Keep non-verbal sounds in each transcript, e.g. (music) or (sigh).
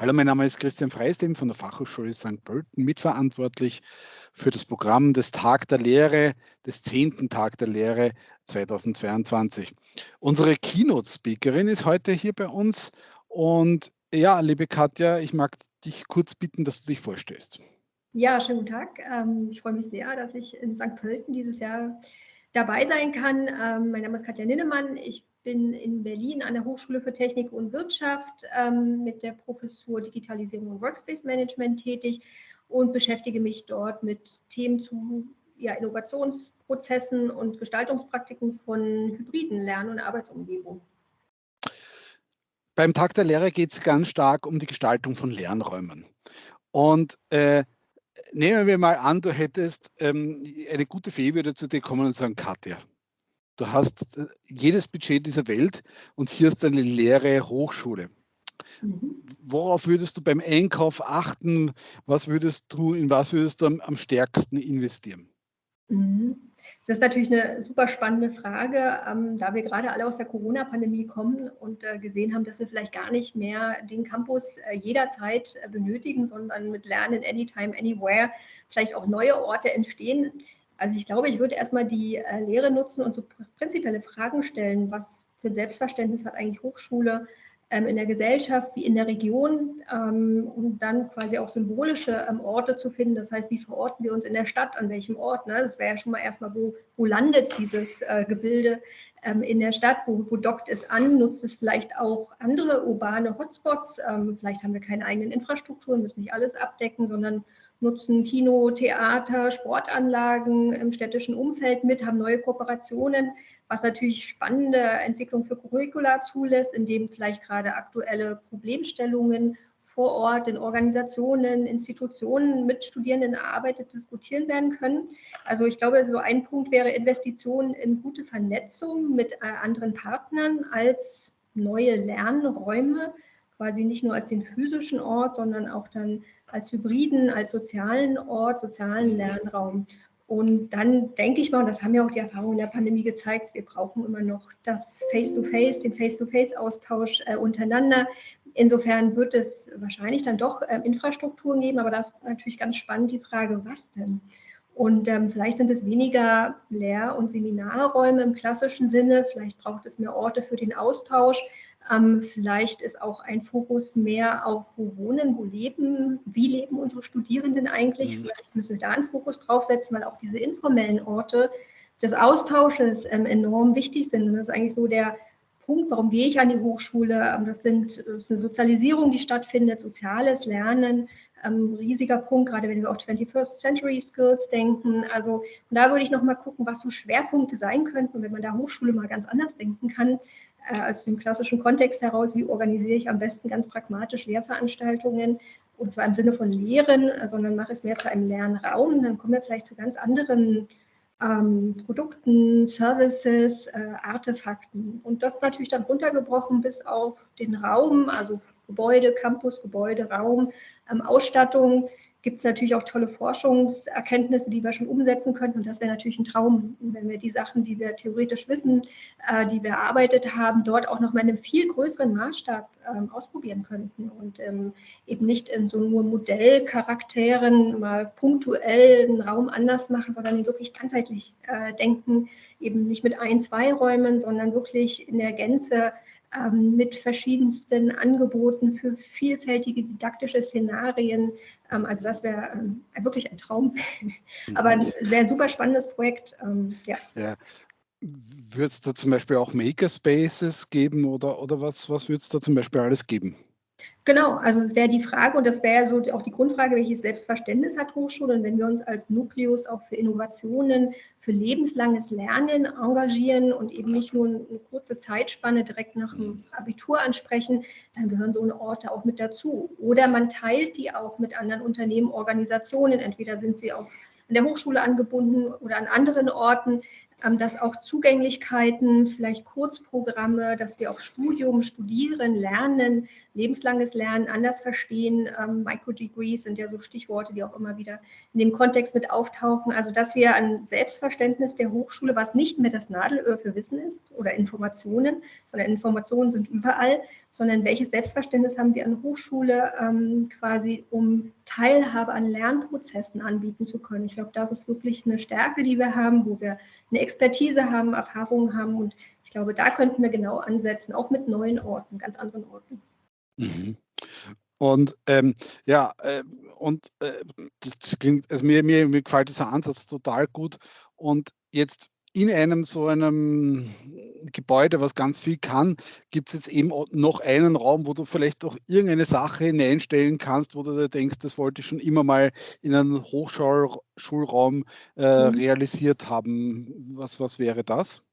Hallo, mein Name ist Christian Freistem von der Fachhochschule St. Pölten, mitverantwortlich für das Programm des Tag der Lehre, des 10. Tag der Lehre 2022. Unsere Keynote-Speakerin ist heute hier bei uns und ja, liebe Katja, ich mag dich kurz bitten, dass du dich vorstellst. Ja, schönen guten Tag. Ähm, ich freue mich sehr, dass ich in St. Pölten dieses Jahr dabei sein kann. Ähm, mein Name ist Katja Ninnemann. Ich bin in Berlin an der Hochschule für Technik und Wirtschaft ähm, mit der Professur Digitalisierung und Workspace Management tätig und beschäftige mich dort mit Themen zu ja, Innovationsprozessen und Gestaltungspraktiken von hybriden Lern- und Arbeitsumgebungen. Beim Tag der Lehre geht es ganz stark um die Gestaltung von Lernräumen. Und äh, nehmen wir mal an, du hättest ähm, eine gute Fee würde zu dir kommen und sagen, Katja, Du hast äh, jedes Budget dieser Welt und hier ist eine leere Hochschule. Mhm. Worauf würdest du beim Einkauf achten? Was würdest du, in was würdest du am, am stärksten investieren? Mhm. Das ist natürlich eine super spannende Frage, ähm, da wir gerade alle aus der Corona-Pandemie kommen und äh, gesehen haben, dass wir vielleicht gar nicht mehr den Campus äh, jederzeit äh, benötigen, sondern mit Lernen anytime, anywhere vielleicht auch neue Orte entstehen. Also ich glaube, ich würde erstmal die äh, Lehre nutzen und so prinzipielle Fragen stellen. Was für ein Selbstverständnis hat eigentlich Hochschule in der Gesellschaft wie in der Region? Ähm, und dann quasi auch symbolische ähm, Orte zu finden. Das heißt, wie verorten wir uns in der Stadt, an welchem Ort? Ne? Das wäre ja schon mal erstmal, wo, wo landet dieses äh, Gebilde ähm, in der Stadt? Wo, wo dockt es an? Nutzt es vielleicht auch andere urbane Hotspots? Ähm, vielleicht haben wir keine eigenen Infrastrukturen, müssen nicht alles abdecken, sondern nutzen Kino, Theater, Sportanlagen im städtischen Umfeld mit, haben neue Kooperationen, was natürlich spannende Entwicklung für Curricula zulässt, in dem vielleicht gerade aktuelle Problemstellungen vor Ort in Organisationen, Institutionen mit Studierenden erarbeitet, diskutieren werden können. Also ich glaube, so ein Punkt wäre Investitionen in gute Vernetzung mit äh, anderen Partnern als neue Lernräume, quasi nicht nur als den physischen Ort, sondern auch dann als hybriden, als sozialen Ort, sozialen Lernraum. Und dann denke ich mal, und das haben ja auch die Erfahrungen der Pandemie gezeigt, wir brauchen immer noch das Face-to-Face, -face, den Face-to-Face-Austausch äh, untereinander. Insofern wird es wahrscheinlich dann doch äh, Infrastrukturen geben, aber das ist natürlich ganz spannend die Frage, was denn? Und ähm, vielleicht sind es weniger Lehr- und Seminarräume im klassischen Sinne, vielleicht braucht es mehr Orte für den Austausch, ähm, vielleicht ist auch ein Fokus mehr auf, wo wohnen, wo leben, wie leben unsere Studierenden eigentlich. Mhm. Vielleicht müssen wir da einen Fokus draufsetzen, weil auch diese informellen Orte des Austausches ähm, enorm wichtig sind. Und das ist eigentlich so der Punkt, warum gehe ich an die Hochschule. Ähm, das, sind, das ist eine Sozialisierung, die stattfindet, soziales Lernen, ähm, riesiger Punkt, gerade wenn wir auf 21st Century Skills denken. Also da würde ich noch mal gucken, was so Schwerpunkte sein könnten. Wenn man da Hochschule mal ganz anders denken kann, äh, aus dem klassischen Kontext heraus, wie organisiere ich am besten ganz pragmatisch Lehrveranstaltungen und zwar im Sinne von Lehren, sondern mache es mehr zu einem Lernraum. Dann kommen wir vielleicht zu ganz anderen ähm, Produkten, Services, äh, Artefakten. Und das natürlich dann runtergebrochen bis auf den Raum, also Gebäude, Campus, Gebäude, Raum, ähm, Ausstattung, gibt es natürlich auch tolle Forschungserkenntnisse, die wir schon umsetzen könnten. Und das wäre natürlich ein Traum, wenn wir die Sachen, die wir theoretisch wissen, äh, die wir erarbeitet haben, dort auch noch mal in einem viel größeren Maßstab ähm, ausprobieren könnten und ähm, eben nicht in so nur Modellcharakteren mal punktuell einen Raum anders machen, sondern wirklich ganzheitlich äh, denken, eben nicht mit ein, zwei Räumen, sondern wirklich in der Gänze ähm, mit verschiedensten Angeboten für vielfältige didaktische Szenarien. Ähm, also das wäre ähm, wirklich ein Traum, (laughs) aber ein sehr super spannendes Projekt. Ähm, ja. ja. Wird es da zum Beispiel auch Makerspaces geben oder, oder was, was wird es da zum Beispiel alles geben? Genau, also es wäre die Frage und das wäre so auch die Grundfrage, welches Selbstverständnis hat Hochschule? Und wenn wir uns als Nukleus auch für Innovationen, für lebenslanges Lernen engagieren und eben nicht nur eine kurze Zeitspanne direkt nach dem Abitur ansprechen, dann gehören so eine Orte auch mit dazu. Oder man teilt die auch mit anderen Unternehmen, Organisationen, entweder sind sie auf an der Hochschule angebunden oder an anderen Orten, dass auch Zugänglichkeiten, vielleicht Kurzprogramme, dass wir auch Studium, Studieren, Lernen, lebenslanges Lernen anders verstehen. Ähm, Microdegrees sind ja so Stichworte, die auch immer wieder in dem Kontext mit auftauchen. Also dass wir ein Selbstverständnis der Hochschule, was nicht mehr das Nadelöhr für Wissen ist oder Informationen, sondern Informationen sind überall, sondern welches Selbstverständnis haben wir an Hochschule ähm, quasi, um Teilhabe an Lernprozessen anbieten zu können. Ich glaube, das ist wirklich eine Stärke, die wir haben, wo wir eine Expertise haben, Erfahrungen haben und ich glaube, da könnten wir genau ansetzen, auch mit neuen Orten, ganz anderen Orten. Mhm. Und ähm, ja, äh, und äh, das, klingt, also mir, mir, mir gefällt dieser Ansatz total gut. Und jetzt in einem so einem Gebäude, was ganz viel kann, gibt es jetzt eben noch einen Raum, wo du vielleicht auch irgendeine Sache hineinstellen kannst, wo du dir denkst, das wollte ich schon immer mal in einem Hochschulraum äh, mhm. realisiert haben. Was, was wäre das?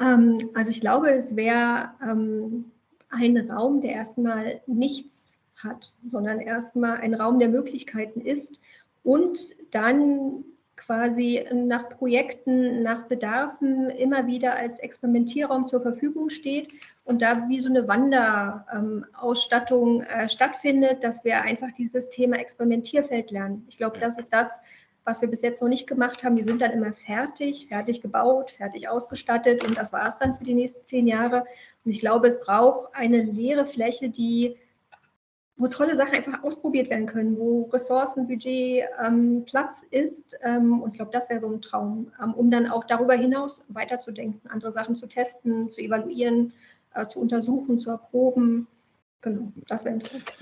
Ähm, also ich glaube, es wäre ähm, ein Raum, der erstmal nichts hat, sondern erstmal ein Raum der Möglichkeiten ist und dann quasi nach Projekten, nach Bedarfen immer wieder als Experimentierraum zur Verfügung steht und da wie so eine Wanderausstattung äh, stattfindet, dass wir einfach dieses Thema Experimentierfeld lernen. Ich glaube, das ist das, was wir bis jetzt noch nicht gemacht haben. Wir sind dann immer fertig, fertig gebaut, fertig ausgestattet und das war es dann für die nächsten zehn Jahre. Und ich glaube, es braucht eine leere Fläche, die wo tolle Sachen einfach ausprobiert werden können, wo Ressourcen, Budget, ähm, Platz ist. Ähm, und ich glaube, das wäre so ein Traum, ähm, um dann auch darüber hinaus weiterzudenken, andere Sachen zu testen, zu evaluieren, äh, zu untersuchen, zu erproben. Genau, das wäre interessant.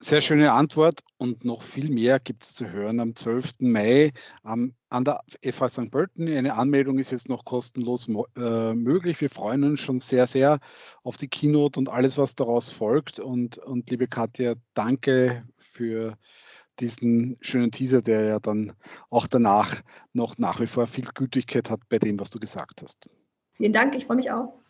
Sehr schöne Antwort und noch viel mehr gibt es zu hören am 12. Mai ähm, an der FH St. Pölten. Eine Anmeldung ist jetzt noch kostenlos äh, möglich. Wir freuen uns schon sehr, sehr auf die Keynote und alles, was daraus folgt. Und, und liebe Katja, danke für diesen schönen Teaser, der ja dann auch danach noch nach wie vor viel Gültigkeit hat bei dem, was du gesagt hast. Vielen Dank, ich freue mich auch.